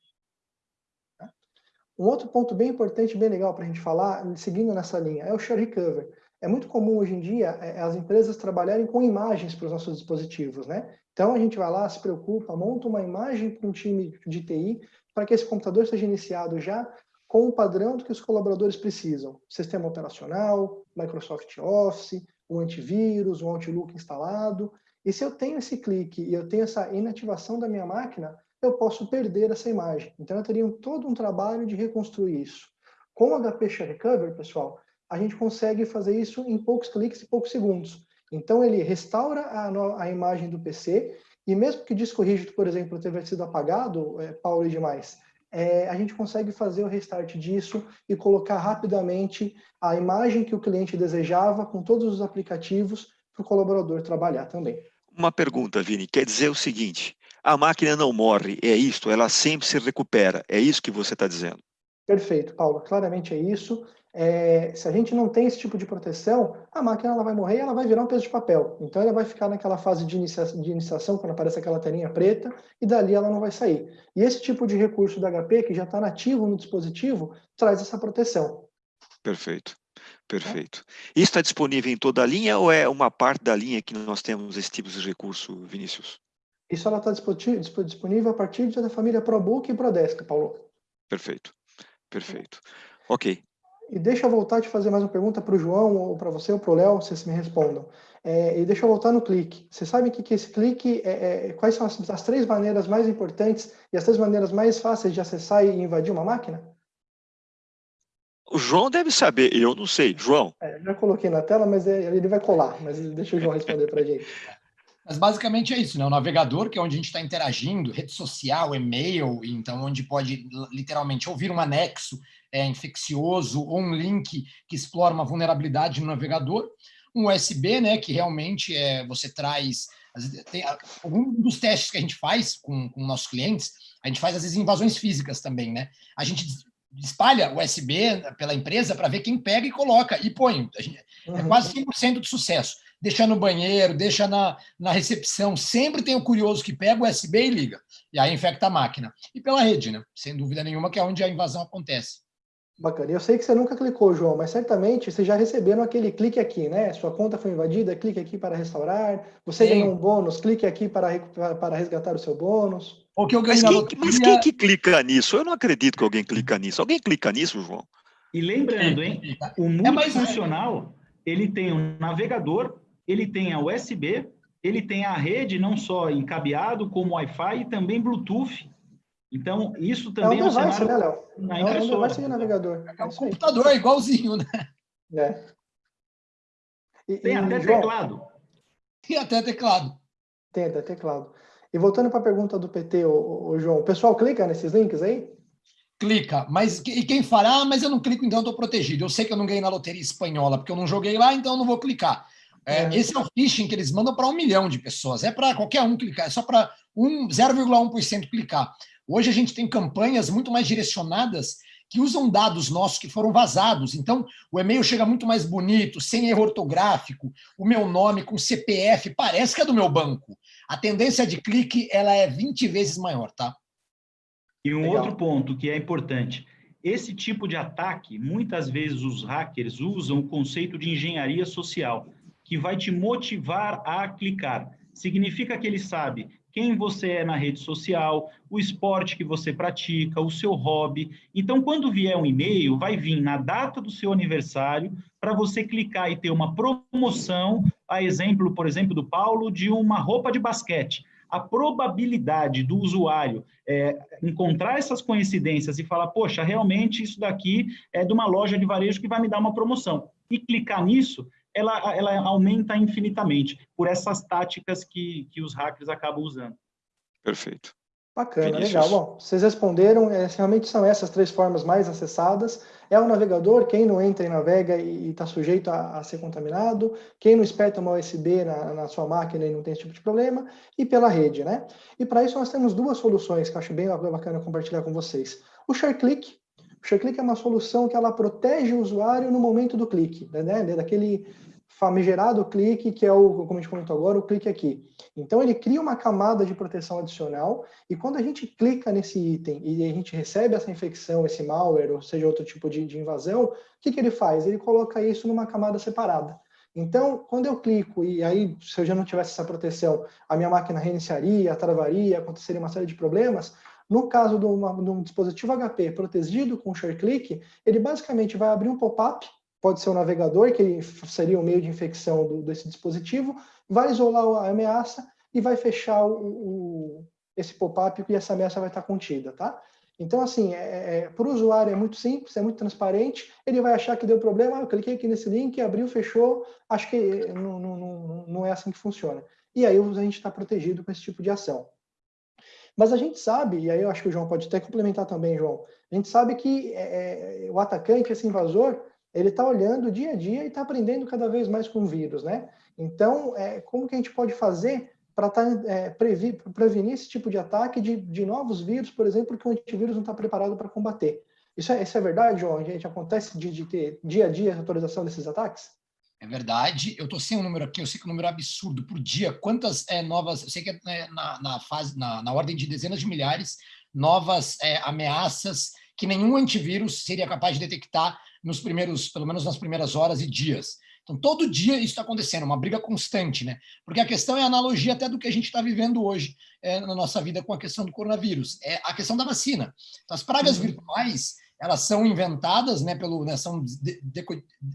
S4: Um outro ponto bem importante, bem legal para a gente falar, seguindo nessa linha, é o share recover. É muito comum hoje em dia é, as empresas trabalharem com imagens para os nossos dispositivos, né? Então a gente vai lá, se preocupa, monta uma imagem para um time de TI para que esse computador seja iniciado já com o padrão do que os colaboradores precisam. Sistema operacional, Microsoft Office, o antivírus, o Outlook instalado. E se eu tenho esse clique e eu tenho essa inativação da minha máquina, eu posso perder essa imagem. Então eu teria todo um trabalho de reconstruir isso. Com o HP Share Recover, pessoal, a gente consegue fazer isso em poucos cliques e poucos segundos. Então, ele restaura a, a imagem do PC, e mesmo que o disco rígido, por exemplo, tenha sido apagado, é, Paulo e demais, é, a gente consegue fazer o restart disso e colocar rapidamente a imagem que o cliente desejava com todos os aplicativos para o colaborador trabalhar também.
S1: Uma pergunta, Vini, quer dizer o seguinte, a máquina não morre, é isto, ela sempre se recupera, é isso que você está dizendo?
S4: Perfeito, Paulo, claramente é isso é, se a gente não tem esse tipo de proteção, a máquina ela vai morrer e ela vai virar um peso de papel. Então ela vai ficar naquela fase de, inicia de iniciação, quando aparece aquela telinha preta, e dali ela não vai sair. E esse tipo de recurso da HP, que já está nativo no dispositivo, traz essa proteção.
S1: Perfeito. Perfeito. Isso está disponível em toda a linha ou é uma parte da linha que nós temos esse tipo de recurso, Vinícius?
S4: Isso ela está disponível a partir da família ProBook e ProDesk, Paulo.
S1: Perfeito. Perfeito. Ok.
S4: E deixa eu voltar a te fazer mais uma pergunta para o João, ou para você, ou para o Léo, vocês me respondam. É, e deixa eu voltar no clique. Você sabe que, que esse clique, é, é, quais são as, as, três maneiras mais importantes e as três maneiras mais fáceis de acessar e invadir uma máquina?
S1: O João deve saber, eu não sei. João?
S4: É, já coloquei na tela, mas é, ele vai colar. Mas deixa o João responder para a gente.
S2: Mas basicamente é isso, né? O navegador, que é onde a gente está interagindo, rede social, e-mail, então onde pode literalmente ouvir um anexo é, infeccioso ou um link que explora uma vulnerabilidade no navegador. Um USB, né, que realmente é, você traz... Tem, algum dos testes que a gente faz com, com nossos clientes, a gente faz às vezes invasões físicas também, né? A gente espalha o USB pela empresa para ver quem pega e coloca e põe. Gente, é uhum. quase 100% de sucesso deixa no banheiro, deixa na, na recepção. Sempre tem o curioso que pega o USB e liga. E aí infecta a máquina. E pela rede, né? Sem dúvida nenhuma, que é onde a invasão acontece.
S4: Bacana. Eu sei que você nunca clicou, João, mas certamente você já recebeu aquele clique aqui, né? Sua conta foi invadida, clique aqui para restaurar. Você Sim. ganhou um bônus, clique aqui para, para resgatar o seu bônus.
S1: Ou que eu mas, quem, loteria... mas quem que clica nisso? Eu não acredito que alguém clica nisso. Alguém clica nisso, João?
S3: E lembrando, hein? O é multifuncional, ele tem um navegador, ele tem a USB, ele tem a rede não só em cabeado, como Wi-Fi e também Bluetooth. Então, isso também
S4: é um device, né, Léo? Na é um device de navegador.
S2: É um computador, é igualzinho, né? É.
S3: E, tem e, até João, teclado.
S2: Tem até teclado.
S4: Tem até teclado. E voltando para a pergunta do PT, o, o, João, o pessoal clica nesses links aí?
S2: Clica, mas e quem fala, ah, mas eu não clico, então eu estou protegido. Eu sei que eu não ganhei na loteria espanhola, porque eu não joguei lá, então eu não vou clicar. É, é. Esse é o phishing que eles mandam para um milhão de pessoas. É para qualquer um clicar, é só para um, 0,1% clicar. Hoje a gente tem campanhas muito mais direcionadas que usam dados nossos que foram vazados. Então, o e-mail chega muito mais bonito, sem erro ortográfico, o meu nome com CPF, parece que é do meu banco. A tendência de clique ela é 20 vezes maior, tá?
S3: E um Legal. outro ponto que é importante, esse tipo de ataque, muitas vezes os hackers usam o conceito de engenharia social que vai te motivar a clicar. Significa que ele sabe quem você é na rede social, o esporte que você pratica, o seu hobby. Então, quando vier um e-mail, vai vir na data do seu aniversário para você clicar e ter uma promoção, a exemplo, por exemplo, do Paulo, de uma roupa de basquete. A probabilidade do usuário é, encontrar essas coincidências e falar, poxa, realmente isso daqui é de uma loja de varejo que vai me dar uma promoção. E clicar nisso ela, ela aumenta infinitamente por essas táticas que, que os hackers acabam usando.
S1: Perfeito.
S4: Bacana, Vinícius. legal. Bom, vocês responderam, é, realmente são essas três formas mais acessadas. É o navegador, quem não entra e navega e está sujeito a, a, ser contaminado, quem não espeta uma USB na, na, sua máquina e não tem esse tipo de problema, e pela rede, né? E para isso nós temos duas soluções que eu acho bem bacana compartilhar com vocês. O ShareClick, o ShareClick é uma solução que ela protege o usuário no momento do clique, né? Daquele famigerado clique, que é o, como a gente comentou agora, o clique aqui. Então, ele cria uma camada de proteção adicional, e quando a gente clica nesse item e a gente recebe essa infecção, esse malware, ou seja, outro tipo de, de invasão, o que, que ele faz? Ele coloca isso numa camada separada. Então, quando eu clico, e aí, se eu já não tivesse essa proteção, a minha máquina reiniciaria, travaria, aconteceria uma série de problemas, no caso de, uma, de um dispositivo HP protegido com ShareClick, ele basicamente vai abrir um pop-up pode ser o navegador, que seria o meio de infecção do, desse dispositivo, vai isolar a ameaça e vai fechar o, o, esse pop-up e essa ameaça vai estar contida, tá? Então, assim, é, é, para o usuário é muito simples, é muito transparente, ele vai achar que deu problema, ah, eu cliquei aqui nesse link, abriu, fechou, acho que não, não, não é assim que funciona. E aí a gente está protegido com esse tipo de ação. Mas a gente sabe, e aí eu acho que o João pode até complementar também, João, a gente sabe que é, é o atacante, esse invasor, ele está olhando dia a dia e está aprendendo cada vez mais com o vírus, né? Então, é, como que a gente pode fazer para tá, é, prevenir esse tipo de ataque de, de novos vírus, por exemplo, que o antivírus não está preparado para combater? Isso é, isso é verdade, João? A gente acontece de, de ter dia a dia a atualização desses ataques?
S2: É verdade. Eu estou sem um número aqui, eu sei que o um número é absurdo por dia. Quantas é, novas, eu sei que é né, na, na, fase, na, na ordem de dezenas de milhares, novas é, ameaças que nenhum antivírus seria capaz de detectar nos primeiros, pelo menos nas primeiras horas e dias. Então, todo dia isso está acontecendo, uma briga constante, né? Porque a questão é a analogia até do que a gente está vivendo hoje é, na nossa vida com a questão do coronavírus. É a questão da vacina. Então, as pragas uhum. virtuais, elas são inventadas, né, pelo, né, são de, de,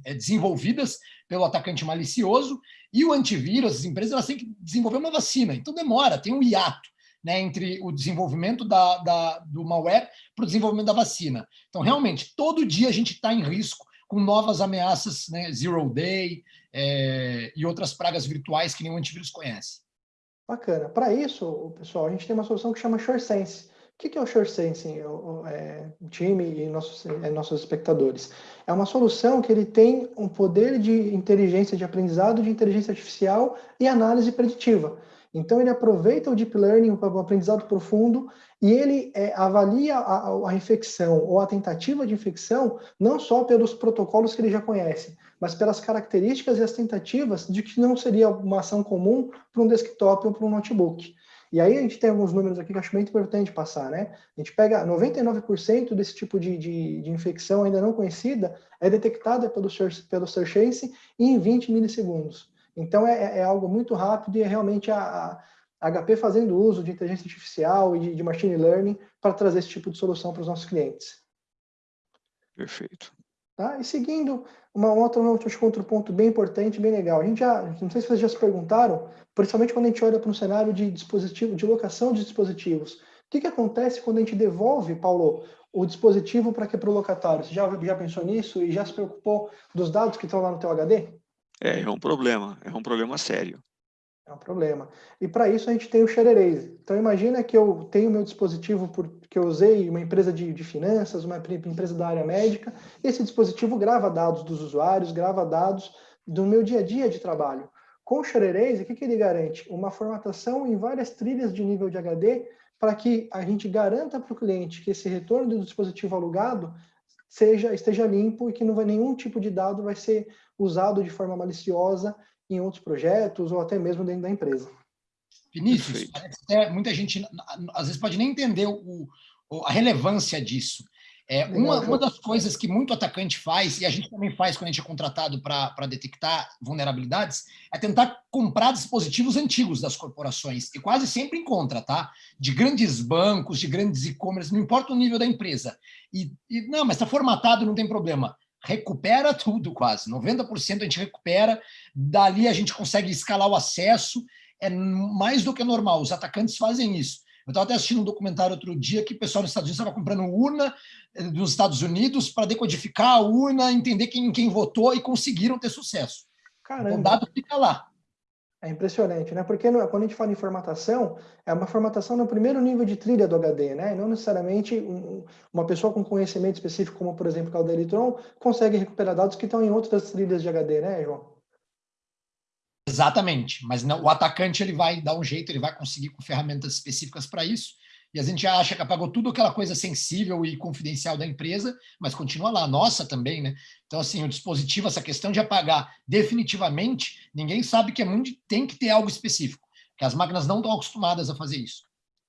S2: é, desenvolvidas pelo atacante malicioso, e o antivírus, as empresas, elas têm que desenvolver uma vacina. Então, demora, tem um hiato né, entre o desenvolvimento da, da do malware para o desenvolvimento da vacina. Então, realmente, todo dia a gente está em risco com novas ameaças, né, zero day é, e outras pragas virtuais que nenhum antivírus conhece.
S4: Bacana. Para isso, pessoal, a gente tem uma solução que chama SureSense. O que é o SureSense, o, é, o time e nossos, é, nossos espectadores? É uma solução que ele tem um poder de inteligência de aprendizado, de inteligência artificial e análise preditiva. Então, ele aproveita o Deep Learning, o aprendizado profundo, e ele é, avalia a, a, infecção ou a tentativa de infecção não só pelos protocolos que ele já conhece, mas pelas características e as tentativas de que não seria uma ação comum para um desktop ou para um notebook. E aí a gente tem alguns números aqui que acho muito importante passar, né? A gente pega 99% desse tipo de, de, de, infecção ainda não conhecida é detectada pelo, pelo Search em 20 milissegundos. Então, é, é algo muito rápido e é realmente a, a HP fazendo uso de inteligência artificial e de, de machine learning para trazer esse tipo de solução para os nossos clientes.
S1: Perfeito.
S4: Tá? E seguindo, uma outra, outro ponto bem importante, bem legal. A gente já, não sei se vocês já se perguntaram, principalmente quando a gente olha para um cenário de dispositivo, de locação de dispositivos. O que, que acontece quando a gente devolve, Paulo, o dispositivo para que para o locatário? Você já, já pensou nisso e já se preocupou dos dados que estão lá no teu HD?
S1: É, é um problema, é um problema sério.
S4: É um problema. E para isso a gente tem o Share Erase. Então imagina que eu tenho meu dispositivo por, que eu usei, uma empresa de, de finanças, uma empresa da área médica, esse dispositivo grava dados dos usuários, grava dados do meu dia a dia de trabalho. Com o Share Erase, o que, que ele garante? Uma formatação em várias trilhas de nível de HD para que a gente garanta para o cliente que esse retorno do dispositivo alugado seja esteja limpo e que não vai nenhum tipo de dado vai ser usado de forma maliciosa em outros projetos ou até mesmo dentro da empresa.
S2: Vinícius, é, muita gente às vezes pode nem entender o, a relevância disso. É, uma, uma das coisas que muito atacante faz, e a gente também faz quando a gente é contratado para detectar vulnerabilidades, é tentar comprar dispositivos antigos das corporações, e quase sempre encontra, tá? De grandes bancos, de grandes e-commerce, não importa o nível da empresa. E, e não, mas está formatado, não tem problema. Recupera tudo quase, 90% a gente recupera, dali a gente consegue escalar o acesso, é mais do que normal, os atacantes fazem isso. Eu estava até assistindo um documentário outro dia que o pessoal nos Estados Unidos estava comprando urna eh, dos Estados Unidos para decodificar a urna, entender quem, quem votou e conseguiram ter sucesso. Caramba. Então, o dado fica lá.
S4: É impressionante, né? Porque quando a gente fala em formatação, é uma formatação no primeiro nível de trilha do HD, né? E não necessariamente um, uma pessoa com conhecimento específico, como por exemplo o Electron, consegue recuperar dados que estão em outras trilhas de HD, né, João?
S2: Exatamente, mas não, o atacante ele vai dar um jeito, ele vai conseguir com ferramentas específicas para isso, e a gente acha que apagou tudo aquela coisa sensível e confidencial da empresa, mas continua lá, nossa também, né? Então, assim, o dispositivo, essa questão de apagar definitivamente, ninguém sabe que é muito, tem que ter algo específico, que as máquinas não estão acostumadas a fazer isso.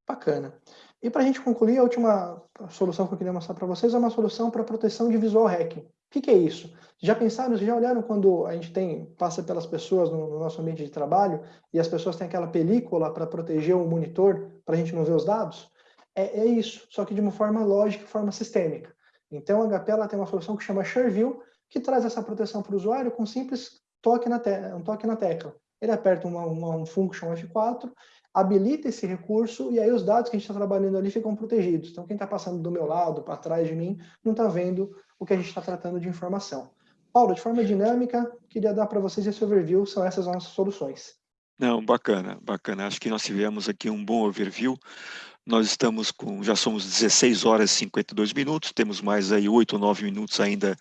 S4: Bacana. E para a gente concluir, a última solução que eu queria mostrar para vocês é uma solução para proteção de visual hacking. O que, que, é isso? Já pensaram, já olharam quando a gente tem passa pelas pessoas no, no nosso ambiente de trabalho e as pessoas têm aquela película para proteger o monitor para a gente não ver os dados? É, é, isso, só que de uma forma lógica e forma sistêmica. Então a HP ela tem uma solução que chama ShareView, que traz essa proteção para o usuário com um simples toque na, um toque na tecla. Ele aperta uma, uma, um function F4 habilita esse recurso e aí os dados que a gente está trabalhando ali ficam protegidos. Então, quem está passando do meu lado, para trás de mim, não está vendo o que a gente está tratando de informação. Paulo, de forma dinâmica, queria dar para vocês esse overview, são essas nossas soluções.
S1: Não, bacana, bacana. Acho que nós tivemos aqui um bom overview. Nós estamos com, já somos 16 horas e 52 minutos, temos mais aí 8 ou 9 minutos ainda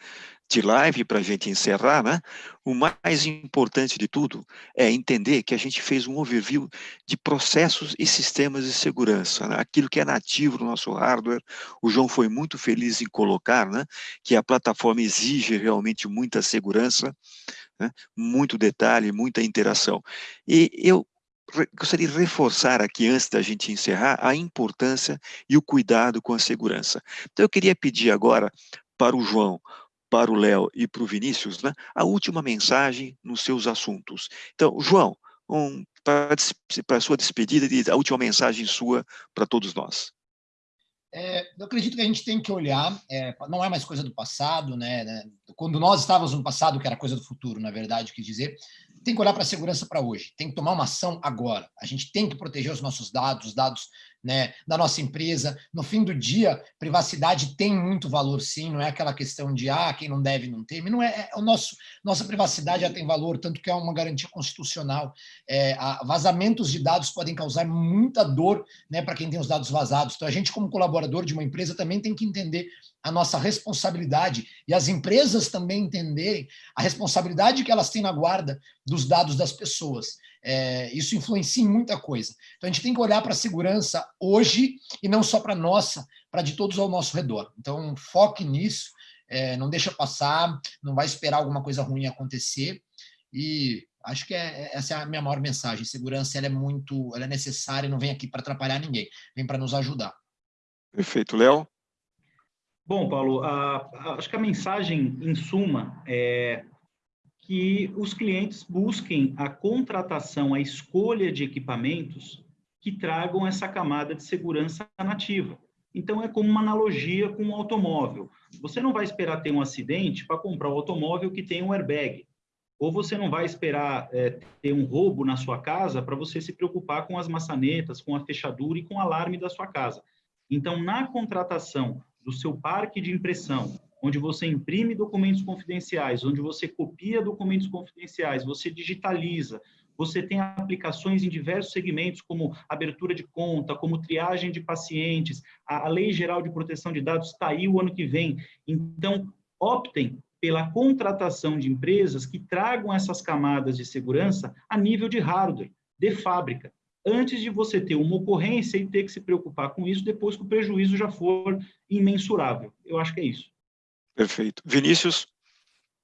S1: de live para a gente encerrar, né? O mais importante de tudo é entender que a gente fez um overview de processos e sistemas de segurança, né? aquilo que é nativo no nosso hardware. O João foi muito feliz em colocar, né? Que a plataforma exige realmente muita segurança, né? muito detalhe, muita interação. E eu gostaria de reforçar aqui, antes da gente encerrar, a importância e o cuidado com a segurança. Então, eu queria pedir agora para o João para o Léo e para o Vinícius, né, a última mensagem nos seus assuntos. Então, João, um, para, a sua despedida, a última mensagem sua para todos nós.
S2: É, eu acredito que a gente tem que olhar, é, não é mais coisa do passado, né, né, Quando nós estávamos no passado, que era coisa do futuro, na verdade, quis dizer, tem que olhar para a segurança para hoje, tem que tomar uma ação agora. A gente tem que proteger os nossos dados, os dados né, da nossa empresa. No fim do dia, privacidade tem muito valor, sim, não é aquela questão de ah, quem não deve não tem, não é, é o nosso, nossa privacidade já tem valor, tanto que é uma garantia constitucional. É, vazamentos de dados podem causar muita dor né, para quem tem os dados vazados. Então, a gente, como colaborador de uma empresa, também tem que entender a nossa responsabilidade e as empresas também entenderem a responsabilidade que elas têm na guarda dos dados das pessoas. É, isso influencia em muita coisa. Então, a gente tem que olhar para a segurança hoje e não só para a nossa, para de todos ao nosso redor. Então, foque nisso, é, não deixa passar, não vai esperar alguma coisa ruim acontecer e acho que é, essa é a minha maior mensagem. Segurança ela é muito, ela é necessária, não vem aqui para atrapalhar ninguém, vem para nos ajudar.
S1: Perfeito, Léo.
S3: Bom, Paulo, a, a, acho que a mensagem, em suma, é que os clientes busquem a contratação, a escolha de equipamentos que tragam essa camada de segurança nativa. Então, é como uma analogia com um automóvel. Você não vai esperar ter um acidente para comprar um automóvel que tem um airbag. Ou você não vai esperar é, ter um roubo na sua casa para você se preocupar com as maçanetas, com a fechadura e com o alarme da sua casa. Então, na contratação do seu parque de impressão, onde você imprime documentos confidenciais, onde você copia documentos confidenciais, você digitaliza, você tem aplicações em diversos segmentos, como abertura de conta, como triagem de pacientes, a, Lei Geral de Proteção de Dados está aí o ano que vem. Então, optem pela contratação de empresas que tragam essas camadas de segurança a nível de hardware, de fábrica, antes de você ter uma ocorrência e ter que se preocupar com isso depois que o prejuízo já for imensurável. Eu acho que é isso.
S1: Perfeito. Vinícius?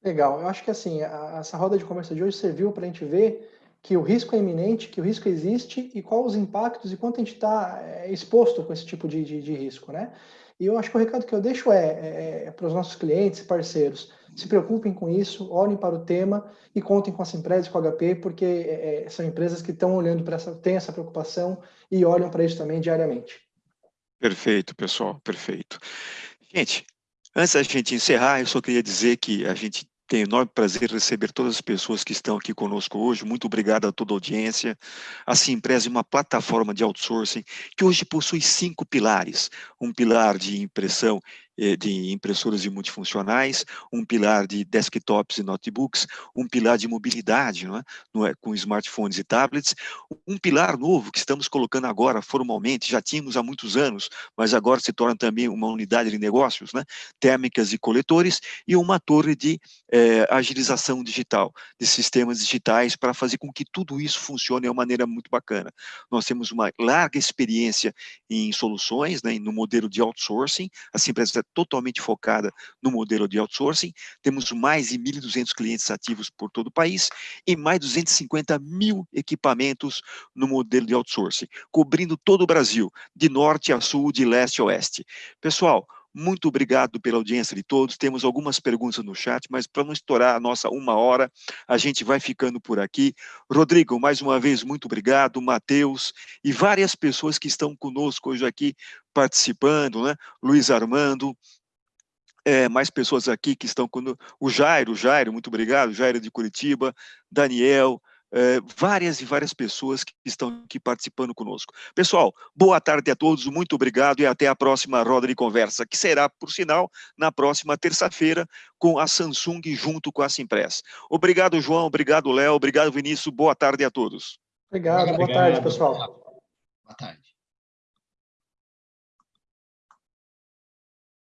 S4: Legal. Eu acho que assim, a, essa roda de conversa de hoje serviu para a gente ver que o risco é iminente, que o risco existe e quais os impactos e quanto a gente está é, exposto com esse tipo de, de, de, risco, né? E eu acho que o recado que eu deixo é, é, é para os nossos clientes e parceiros, se preocupem com isso, olhem para o tema e contem com essa empresa, com a HP, porque é, é, são empresas que estão olhando para essa, têm essa preocupação e olham para isso também diariamente.
S1: Perfeito, pessoal, perfeito. Gente, Antes da gente encerrar, eu só queria dizer que a gente tem enorme prazer em receber todas as pessoas que estão aqui conosco hoje. Muito obrigado a toda a audiência. A Simpresa é uma plataforma de outsourcing que hoje possui cinco pilares. Um pilar de impressão de impressoras e multifuncionais, um pilar de desktops e notebooks, um pilar de mobilidade, é? Não é? com smartphones e tablets, um pilar novo que estamos colocando agora formalmente, já tínhamos há muitos anos, mas agora se torna também uma unidade de negócios, né? térmicas e coletores, e uma torre de eh, agilização digital, de sistemas digitais, para fazer com que tudo isso funcione de uma maneira muito bacana. Nós temos uma larga experiência em soluções, né, no modelo de outsourcing, a empresa é totalmente focada no modelo de outsourcing, temos mais de 1.200 clientes ativos por todo o país e mais de 250 mil equipamentos no modelo de outsourcing, cobrindo todo o Brasil, de norte a sul, de leste a oeste. Pessoal, muito obrigado pela audiência de todos. Temos algumas perguntas no chat, mas para não estourar a nossa uma hora, a gente vai ficando por aqui. Rodrigo, mais uma vez, muito obrigado. Matheus e várias pessoas que estão conosco hoje aqui participando, né? Luiz Armando, é, mais pessoas aqui que estão com o Jairo, Jairo, muito obrigado, Jairo de Curitiba, Daniel, é, várias e várias pessoas que estão aqui participando conosco. Pessoal, boa tarde a todos, muito obrigado e até a próxima roda de conversa, que será, por sinal, na próxima terça-feira, com a Samsung junto com a Simpress. Obrigado, João, obrigado, Léo, obrigado, Vinícius, boa tarde a todos.
S4: Obrigado, obrigado boa tarde, pessoal.
S2: Boa tarde.